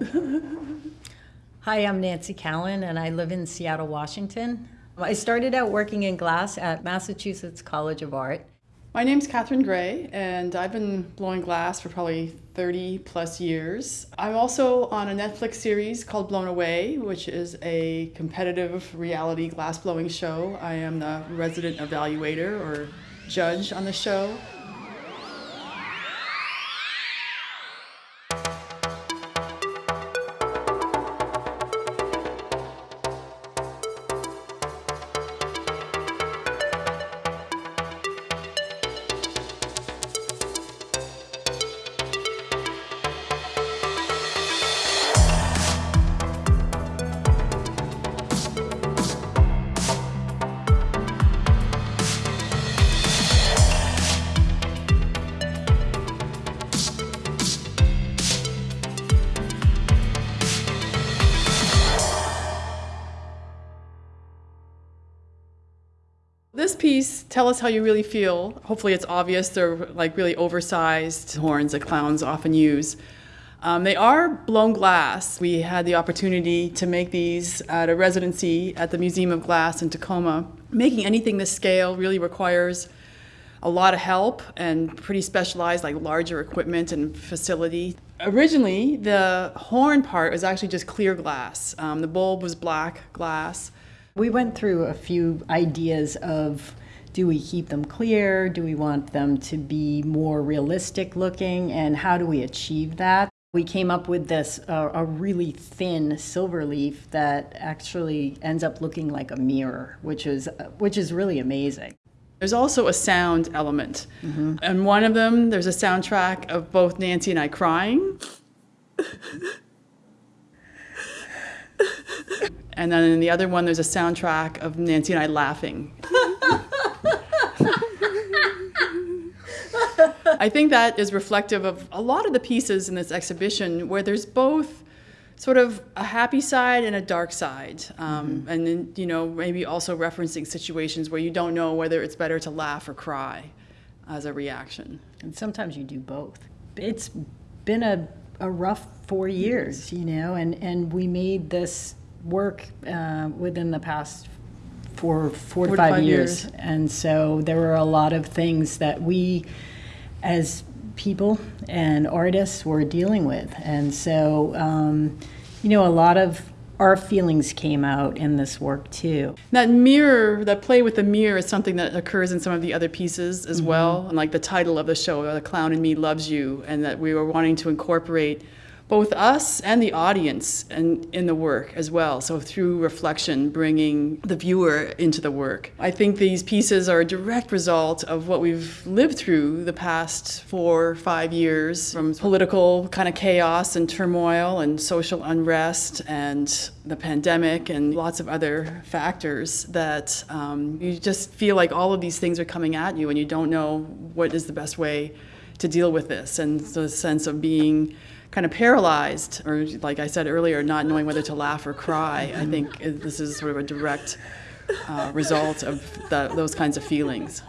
Hi, I'm Nancy Callan, and I live in Seattle, Washington. I started out working in glass at Massachusetts College of Art. My name's Katherine Gray, and I've been blowing glass for probably 30 plus years. I'm also on a Netflix series called Blown Away, which is a competitive reality glass blowing show. I am the resident evaluator or judge on the show. Piece, Tell Us How You Really Feel, hopefully it's obvious they're like really oversized horns that clowns often use. Um, they are blown glass. We had the opportunity to make these at a residency at the Museum of Glass in Tacoma. Making anything this scale really requires a lot of help and pretty specialized, like larger equipment and facility. Originally, the horn part was actually just clear glass. Um, the bulb was black glass. We went through a few ideas of do we keep them clear? Do we want them to be more realistic looking? And how do we achieve that? We came up with this uh, a really thin silver leaf that actually ends up looking like a mirror, which is which is really amazing. There's also a sound element. Mm -hmm. And one of them, there's a soundtrack of both Nancy and I crying. And then in the other one, there's a soundtrack of Nancy and I laughing. I think that is reflective of a lot of the pieces in this exhibition where there's both sort of a happy side and a dark side. Um, mm -hmm. And then, you know, maybe also referencing situations where you don't know whether it's better to laugh or cry as a reaction. And sometimes you do both. It's been a, a rough four years, you know, and, and we made this work uh, within the past four, four, four to five, five years. years. And so there were a lot of things that we, as people and artists, were dealing with. And so, um, you know, a lot of our feelings came out in this work too. That mirror, that play with the mirror is something that occurs in some of the other pieces as mm -hmm. well. And like the title of the show, The Clown in Me Loves You, and that we were wanting to incorporate both us and the audience and in the work as well. So through reflection, bringing the viewer into the work. I think these pieces are a direct result of what we've lived through the past four, five years from political kind of chaos and turmoil and social unrest and the pandemic and lots of other factors that um, you just feel like all of these things are coming at you and you don't know what is the best way to deal with this and the sense of being kind of paralyzed, or like I said earlier, not knowing whether to laugh or cry. I think this is sort of a direct uh, result of the, those kinds of feelings.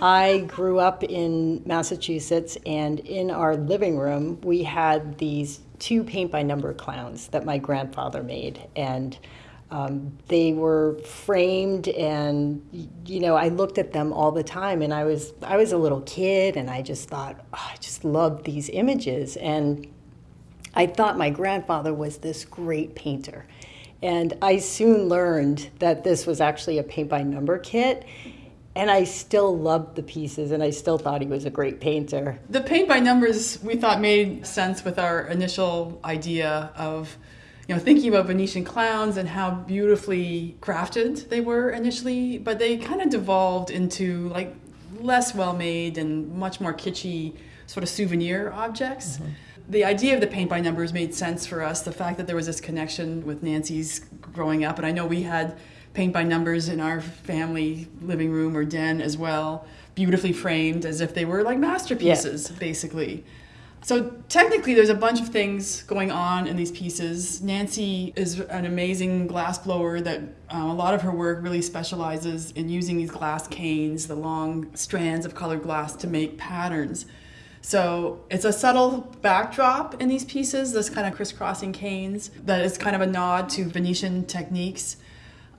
I grew up in Massachusetts, and in our living room, we had these two paint by number clowns that my grandfather made. And um, they were framed and you know i looked at them all the time and i was i was a little kid and i just thought oh, i just loved these images. And i thought my grandfather was this great painter. And i soon learned that this was actually a paint by number kit. And I still loved the pieces and I still thought he was a great painter. The paint by numbers we thought made sense with our initial idea of you know, thinking about Venetian clowns and how beautifully crafted they were initially, but they kind of devolved into like less well made and much more kitschy sort of souvenir objects. Mm -hmm. The idea of the paint by numbers made sense for us. The fact that there was this connection with Nancy's growing up, and I know we had paint by numbers in our family living room or den as well, beautifully framed as if they were like masterpieces, yeah. basically. So technically there's a bunch of things going on in these pieces. Nancy is an amazing glass blower that uh, a lot of her work really specializes in using these glass canes, the long strands of colored glass to make patterns. So it's a subtle backdrop in these pieces, this kind of crisscrossing canes, that is kind of a nod to Venetian techniques.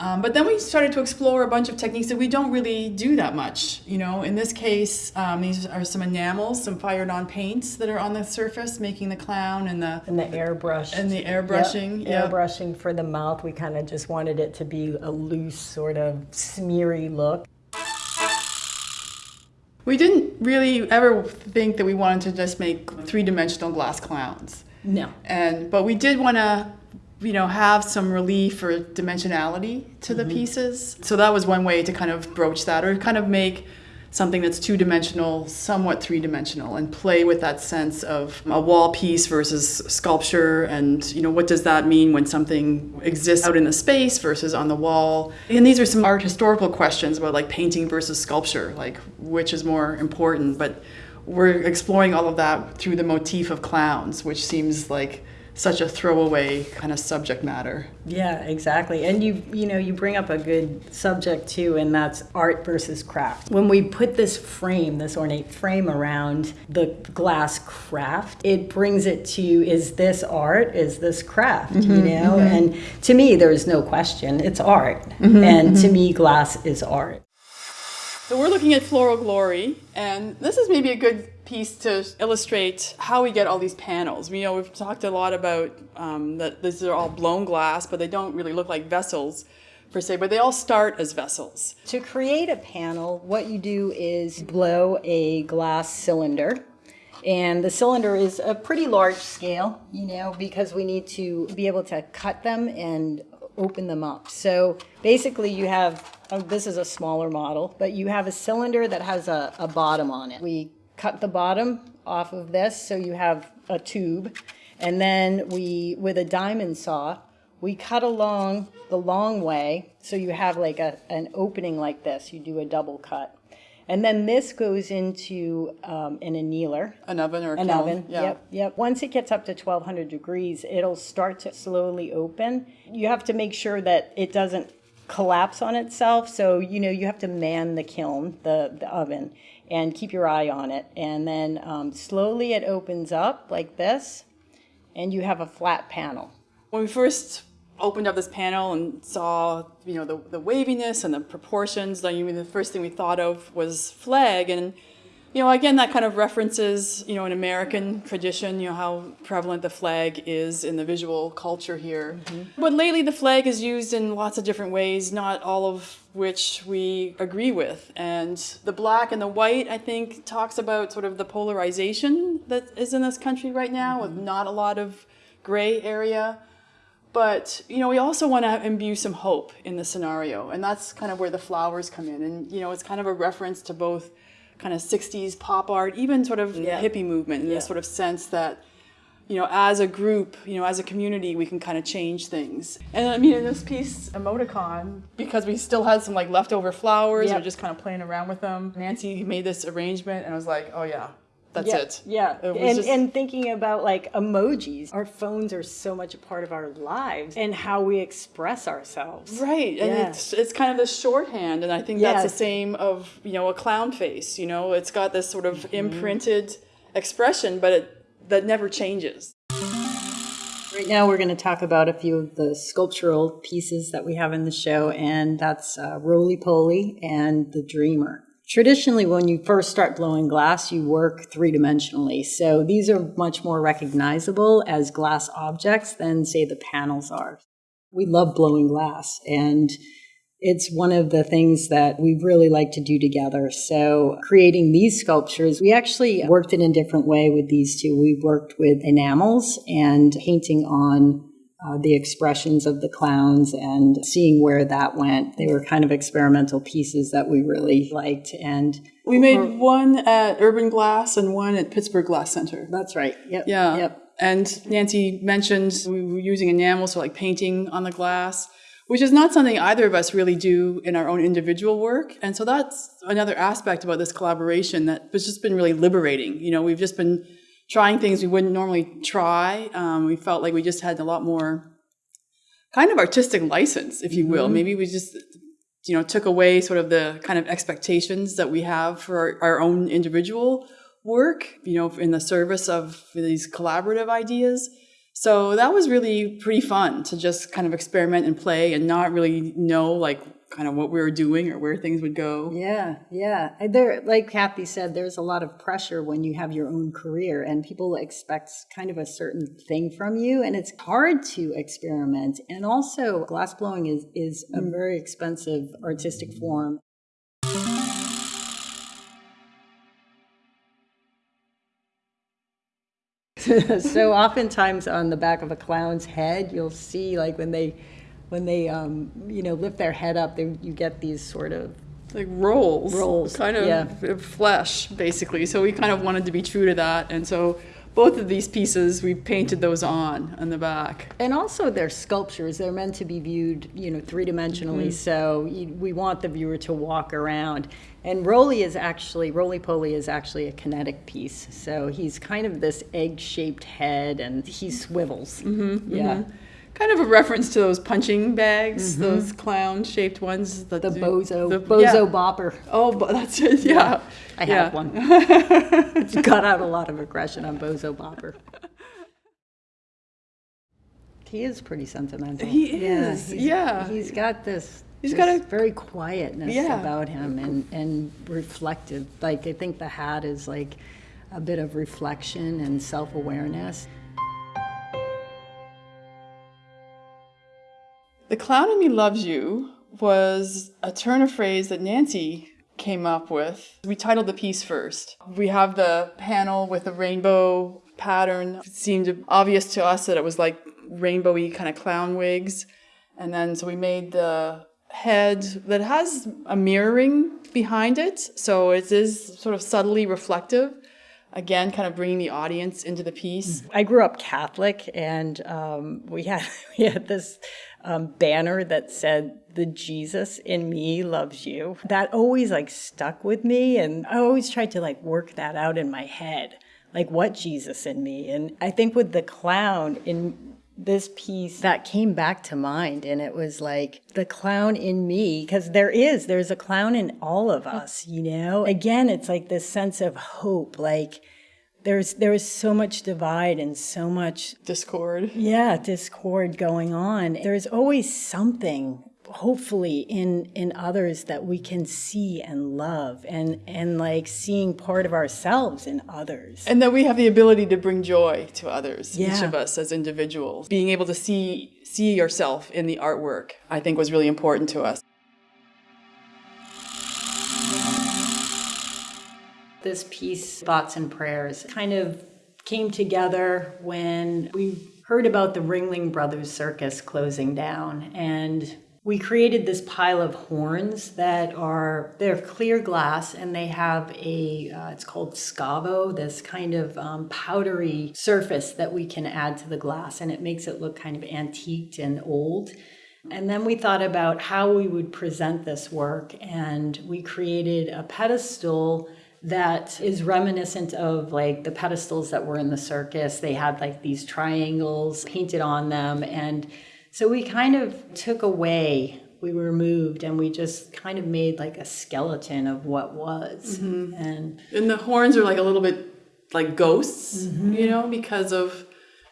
Um, but then we started to explore a bunch of techniques that we don't really do that much. You know, in this case, um, these are some enamels, some fired on paints that are on the surface, making the clown and the And the airbrush. and the airbrushing. Yep. Airbrushing for the mouth. We kind of just wanted it to be a loose, sort of smeary look. We didn't really ever think that we wanted to just make three-dimensional glass clowns. No. And but we did want to, you know, have some relief or dimensionality to the mm-hmm. pieces. So that was one way to kind of broach that, or kind of make something that's two-dimensional, somewhat three-dimensional, and play with that sense of a wall piece versus sculpture, and you know, what does that mean when something exists out in the space versus on the wall? And these are some art historical questions about like painting versus sculpture, like which is more important, but we're exploring all of that through the motif of clowns, which seems like such a throwaway kind of subject matter. Yeah, exactly. And you you know, you bring up a good subject too and that's art versus craft. When we put this frame, this ornate frame around the glass craft, it brings it to is this art? Is this craft? you mm-hmm, know? Mm-hmm. And to me there's no question. It's art. Mm-hmm, and to me glass is art. So we're looking at Floral Glory, and this is maybe a good piece to illustrate how we get all these panels. We know we've talked a lot about um, that these are all blown glass, but they don't really look like vessels per se, but they all start as vessels. To create a panel, what you do is blow a glass cylinder. And the cylinder is a pretty large scale, you know, because we need to be able to cut them and open them up. So basically you have, oh, this is a smaller model, but you have a cylinder that has a, a bottom on it. We cut the bottom off of this, so you have a tube. And then we, with a diamond saw, we cut along the long way, so you have like a, an opening like this. You do a double cut. And then this goes into um, an annealer. An oven or a An kiln, oven, yeah. yep, yep. Once it gets up to 1200 degrees, it'll start to slowly open. You have to make sure that it doesn't collapse on itself. So, you know, you have to man the kiln, the, the oven, and keep your eye on it. And then um, slowly it opens up like this, and you have a flat panel. When we first opened up this panel and saw, you know, the, the waviness and the proportions, I mean, the first thing we thought of was flag. And, you know, again, that kind of references, you know, an American tradition, you know, how prevalent the flag is in the visual culture here. Mm-hmm. But lately, the flag is used in lots of different ways, not all of which we agree with. And the black and the white, I think, talks about sort of the polarization that is in this country right now, with mm-hmm. not a lot of gray area. But you know, we also want to imbue some hope in the scenario, and that's kind of where the flowers come in. And you know, it's kind of a reference to both kind of '60s pop art, even sort of Yeah. the hippie movement, in Yeah. the sort of sense that you know, as a group, you know, as a community, we can kind of change things. And I mean, in this piece, emoticon, because we still had some like leftover flowers, Yep. or just kind of playing around with them. Nancy made this arrangement, and I was like, oh yeah, that's yeah, it. Yeah, It and, just- and thinking about like emojis, our phones are so much a part of our lives and how we express ourselves. Right, and it's it's kind of the shorthand, and I think that's the same of you know a clown face. You know, it's got this sort of Mm-hmm. imprinted expression, but it that never changes. Right now, we're going to talk about a few of the sculptural pieces that we have in the show, and that's uh, Roly Poly and The Dreamer. Traditionally, when you first start blowing glass, you work three dimensionally. So these are much more recognizable as glass objects than, say, the panels are. We love blowing glass, and it's one of the things that we really like to do together. So, creating these sculptures, we actually worked in a different way with these two. We worked with enamels and painting on uh, the expressions of the clowns and seeing where that went. They were kind of experimental pieces that we really liked. And We made one at Urban Glass and one at Pittsburgh Glass Center. that's right. Yep. Yeah. Yep. And Nancy mentioned we were using enamels for like painting on the glass, which is not something either of us really do in our own individual work. And so that's another aspect about this collaboration that has just been really liberating. You know, we've just been trying things we wouldn't normally try. Um, we felt like we just had a lot more kind of artistic license, if you will. Maybe we just you know took away sort of the kind of expectations that we have for our, our own individual work, you know, in the service of these collaborative ideas. So that was really pretty fun to just kind of experiment and play and not really know like kind of what we were doing or where things would go. Yeah, yeah. There, like Kathy said, there's a lot of pressure when you have your own career, and people expect kind of a certain thing from you, and it's hard to experiment. And also, glass blowing is is a mm. very expensive artistic form. so oftentimes on the back of a clown's head, you'll see like when they when they um, you know lift their head up, they, you get these sort of like rolls, Rolls, kind of yeah. flesh, basically. So we kind of wanted to be true to that, and so both of these pieces we painted those on on the back. And also, they're sculptures. They're meant to be viewed, you know, three dimensionally. So you, we want the viewer to walk around. And Roly is actually Roly Poly is actually a kinetic piece. So he's kind of this egg-shaped head, and he swivels. Mm-hmm, yeah. Kind of a reference to those punching bags, mm-hmm. those clown-shaped ones. The do- bozo, the- bozo yeah. bopper. Oh, that's it. Yeah, I yeah. have one. it's got out a lot of aggression on Bozo Bopper. He is pretty sentimental. He is, he's- yeah. He's got this. He's got a- very quietness Yeah. about him and and reflective. Like I think the hat is like a bit of reflection and self awareness. The Clown in Me Loves You was a turn of phrase that Nancy came up with. We titled the piece first. We have the panel with the rainbow pattern. It seemed obvious to us that it was like rainbowy kind of clown wigs. And then so we made the head that has a mirroring behind it. So it is sort of subtly reflective. Again, kind of bringing the audience into the piece. I grew up Catholic, and um, we had we had this um, banner that said, "The Jesus in me loves you." That always like stuck with me, and I always tried to like work that out in my head, like what Jesus in me. And I think with the clown in this piece that came back to mind and it was like the clown in me because there is there's a clown in all of us you know? Again it's like this sense of hope like there's there is so much divide and so much Discord. yeah discord going on. There's always something hopefully in in others that we can see and love and and like seeing part of ourselves in others And that we have the ability to bring joy to others, each of us as individuals. Being able to see see yourself in the artwork, I think was really important to us. This piece, Thoughts and Prayers, kind of came together when we heard about the Ringling Brothers Circus closing down. And we created this pile of horns that are, they're clear glass and they have a, uh, it's called scavo, this kind of um, powdery surface that we can add to the glass. And it makes it look kind of antiqued and old. And then we thought about how we would present this work, and we created a pedestal that is reminiscent of like the pedestals that were in the circus. They had like these triangles painted on them. And so we kind of took away, we removed, and we just kind of made like a skeleton of what was. Mm-hmm. And And the horns are like a little bit like ghosts, mm-hmm. you know, because of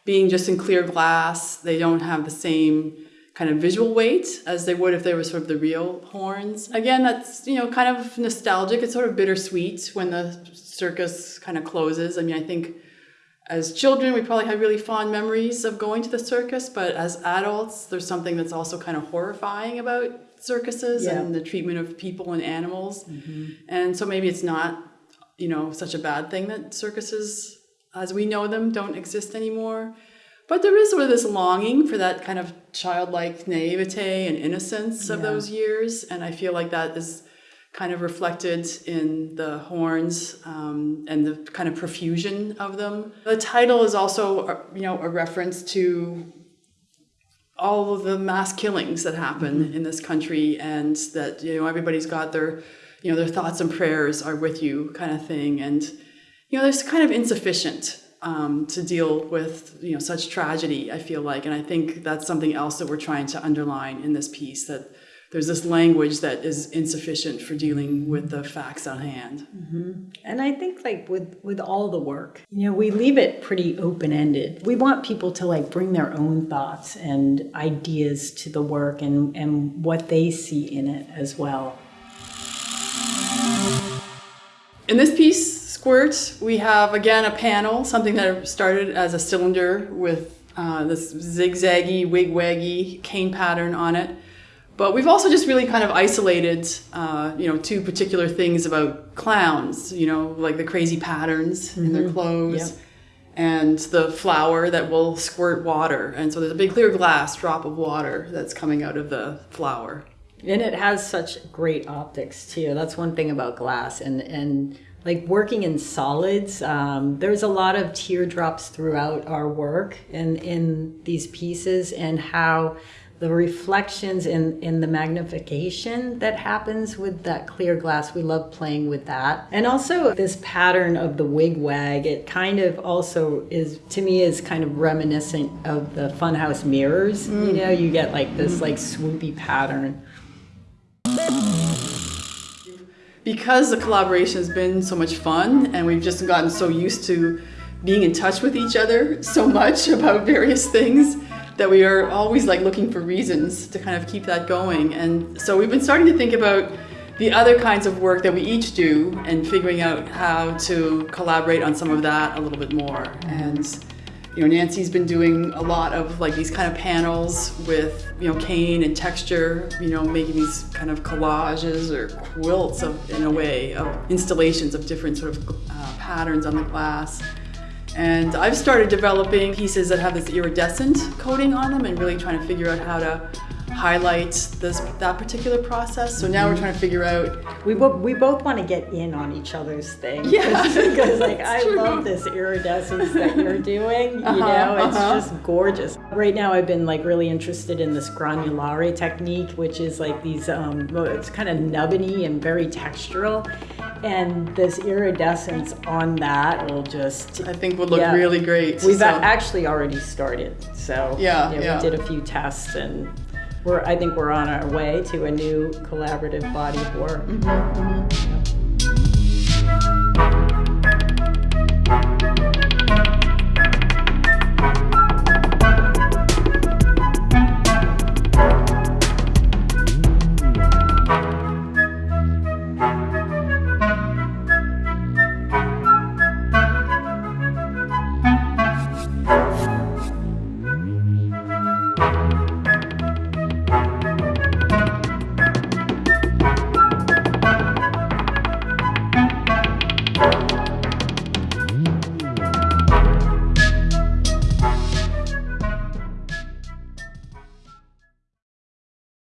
being just in clear glass. They don't have the same kind of visual weight as they would if they were sort of the real horns. Again, that's, you know, kind of nostalgic. It's sort of bittersweet when the circus kind of closes. I mean, I think as children, we probably have really fond memories of going to the circus, but as adults, there's something that's also kind of horrifying about circuses Yeah. and the treatment of people and animals. Mm-hmm. And so maybe it's not, you know, such a bad thing that circuses as we know them don't exist anymore. But there is sort of this longing for that kind of childlike naivete and innocence of Yeah. those years. And I feel like that is kind of reflected in the horns um, and the kind of profusion of them. The title is also, uh, you know, a reference to all of the mass killings that happen in this country, and that you know everybody's got their, you know, their thoughts and prayers are with you, kind of thing. And you know, there's kind of insufficient um, to deal with you know such tragedy. I feel like, and I think that's something else that we're trying to underline in this piece that there's this language that is insufficient for dealing with the facts on hand. And I think like with with all the work, you know, we leave it pretty open ended. We want people to like bring their own thoughts and ideas to the work and and what they see in it as well. In this piece, Squirt, we have again a panel, something that started as a cylinder with uh, this zigzaggy, wig-waggy cane pattern on it. But we've also just really kind of isolated, uh, you know, two particular things about clowns, you know, like the crazy patterns in their clothes Yep. and the flower that will squirt water. And so there's a big clear glass drop of water that's coming out of the flower. And it has such great optics too. That's one thing about glass and and like working in solids. Um, there's a lot of teardrops throughout our work in in these pieces and how the reflections in in the magnification that happens with that clear glass. We love playing with that, and also this pattern of the wig wag. It kind of also is to me is kind of reminiscent of the funhouse mirrors. You mm. know, you get like this mm. like swoopy pattern. because the collaboration has been so much fun and we've just gotten so used to being in touch with each other so much about various things that we are always like looking for reasons to kind of keep that going. And so we've been starting to think about the other kinds of work that we each do and figuring out how to collaborate on some of that a little bit more. And you know Nancy's been doing a lot of like these kind of panels with you know cane and texture you know making these kind of collages or quilts of in a way of installations of different sort of uh, patterns on the glass and I've started developing pieces that have this iridescent coating on them and really trying to figure out how to highlight this that particular process so now we're trying to figure out We, bo- we both want to get in on each other's thing. Yeah, Because, like, I true. love this iridescence that you're doing. You Uh-huh, know, it's uh-huh. just gorgeous. Right now, I've been, like, really interested in this granulare technique, which is like these, um, it's kind of nubbiny and very textural. And this iridescence on that will just. I think would look Yeah. really great We've so- actually already started. So, Yeah, yeah. we did a few tests and. We're, I think we're on our way to a new collaborative body of work. Mm-hmm, mm-hmm.